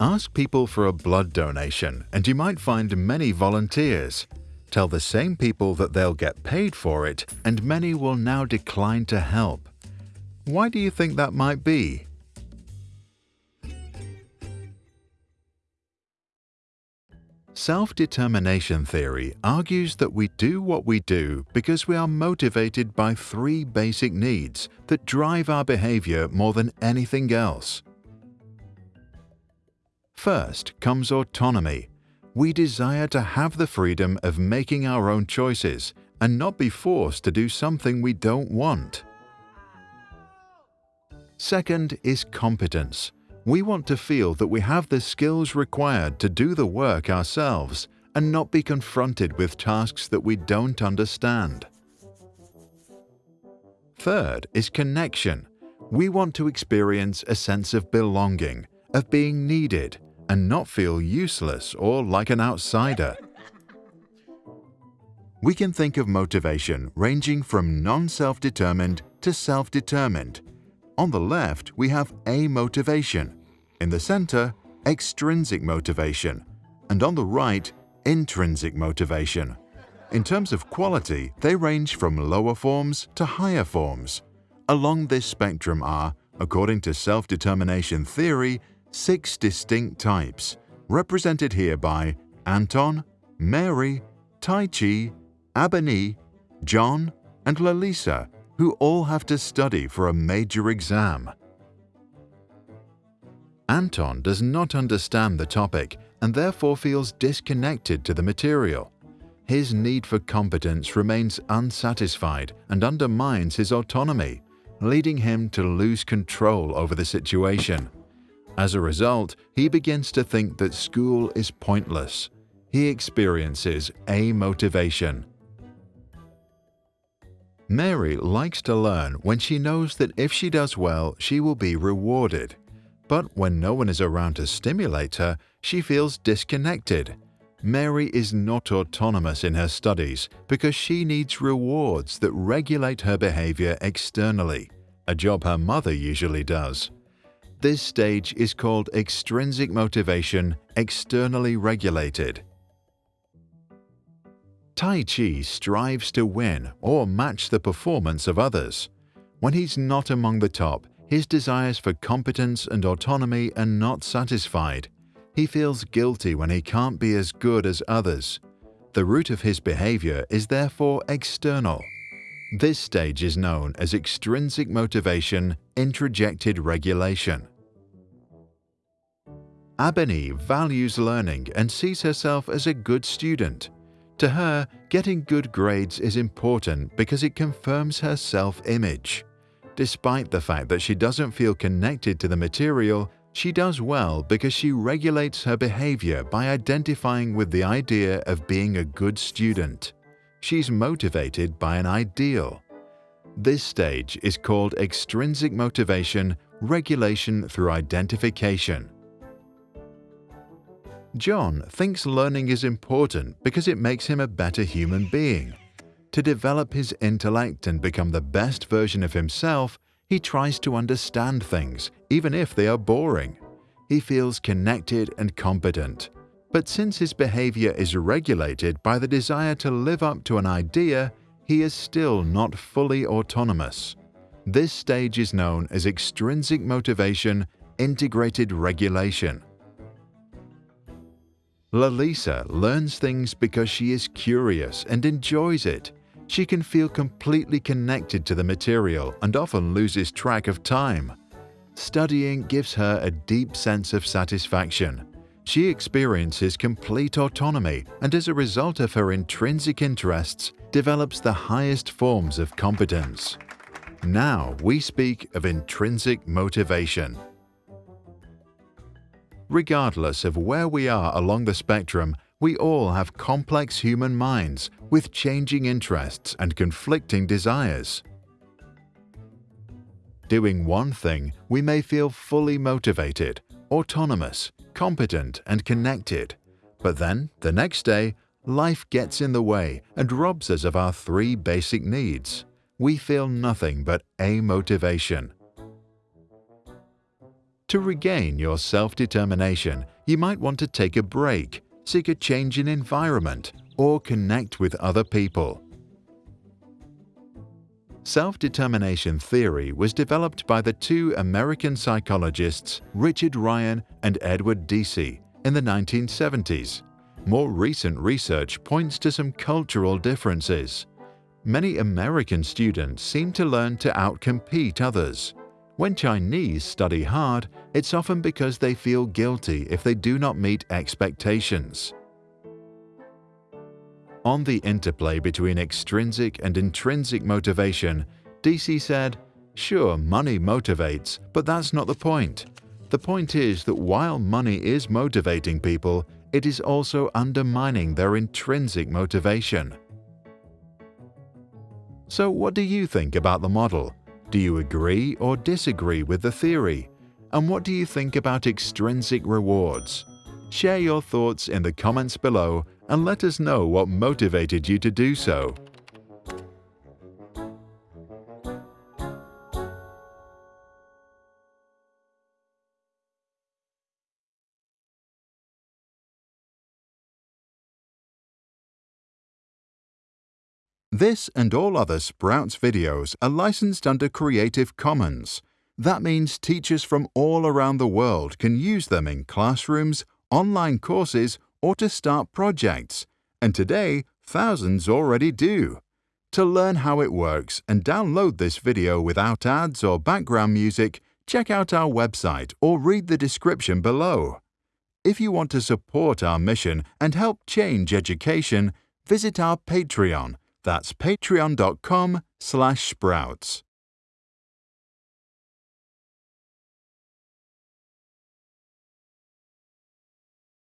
Ask people for a blood donation and you might find many volunteers. Tell the same people that they'll get paid for it and many will now decline to help. Why do you think that might be? Self-determination theory argues that we do what we do because we are motivated by three basic needs that drive our behavior more than anything else. First comes autonomy. We desire to have the freedom of making our own choices and not be forced to do something we don't want. Second is competence. We want to feel that we have the skills required to do the work ourselves and not be confronted with tasks that we don't understand. Third is connection. We want to experience a sense of belonging, of being needed, and not feel useless or like an outsider. We can think of motivation ranging from non-self-determined to self-determined. On the left, we have amotivation. in the center, extrinsic motivation, and on the right, intrinsic motivation. In terms of quality, they range from lower forms to higher forms. Along this spectrum are, according to self-determination theory, six distinct types, represented here by Anton, Mary, Tai Chi, Abani, John, and Lalisa, who all have to study for a major exam. Anton does not understand the topic and therefore feels disconnected to the material. His need for competence remains unsatisfied and undermines his autonomy, leading him to lose control over the situation. As a result, he begins to think that school is pointless. He experiences amotivation. Mary likes to learn when she knows that if she does well, she will be rewarded. But when no one is around to stimulate her, she feels disconnected. Mary is not autonomous in her studies because she needs rewards that regulate her behavior externally, a job her mother usually does. This stage is called extrinsic motivation externally regulated. Tai Chi strives to win or match the performance of others. When he's not among the top, his desires for competence and autonomy are not satisfied. He feels guilty when he can't be as good as others. The root of his behavior is therefore external. This stage is known as extrinsic motivation introjected regulation. Abani values learning and sees herself as a good student. To her, getting good grades is important because it confirms her self-image. Despite the fact that she doesn't feel connected to the material, she does well because she regulates her behavior by identifying with the idea of being a good student. She's motivated by an ideal. This stage is called extrinsic motivation regulation through identification. John thinks learning is important because it makes him a better human being. To develop his intellect and become the best version of himself, he tries to understand things, even if they are boring. He feels connected and competent. But since his behavior is regulated by the desire to live up to an idea, he is still not fully autonomous. This stage is known as extrinsic motivation integrated regulation. Lalisa learns things because she is curious and enjoys it. She can feel completely connected to the material and often loses track of time. Studying gives her a deep sense of satisfaction. She experiences complete autonomy and as a result of her intrinsic interests, develops the highest forms of competence. Now we speak of intrinsic motivation. Regardless of where we are along the spectrum, we all have complex human minds with changing interests and conflicting desires. Doing one thing, we may feel fully motivated, autonomous, competent and connected. But then, the next day, life gets in the way and robs us of our three basic needs. We feel nothing but amotivation. To regain your self-determination, you might want to take a break, seek a change in environment, or connect with other people. Self-determination theory was developed by the two American psychologists Richard Ryan and Edward Deci in the 1970s. More recent research points to some cultural differences. Many American students seem to learn to outcompete others. When Chinese study hard, it's often because they feel guilty if they do not meet expectations. On the interplay between extrinsic and intrinsic motivation, Deci said, Sure, money motivates, but that's not the point. The point is that while money is motivating people, it is also undermining their intrinsic motivation. So what do you think about the model? Do you agree or disagree with the theory? And what do you think about extrinsic rewards? Share your thoughts in the comments below and let us know what motivated you to do so. This and all other Sprouts videos are licensed under Creative Commons. That means teachers from all around the world can use them in classrooms, online courses, or to start projects. And today, thousands already do. To learn how it works and download this video without ads or background music, check out our website or read the description below. If you want to support our mission and help change education, visit our Patreon that's patreon.com slash sprouts.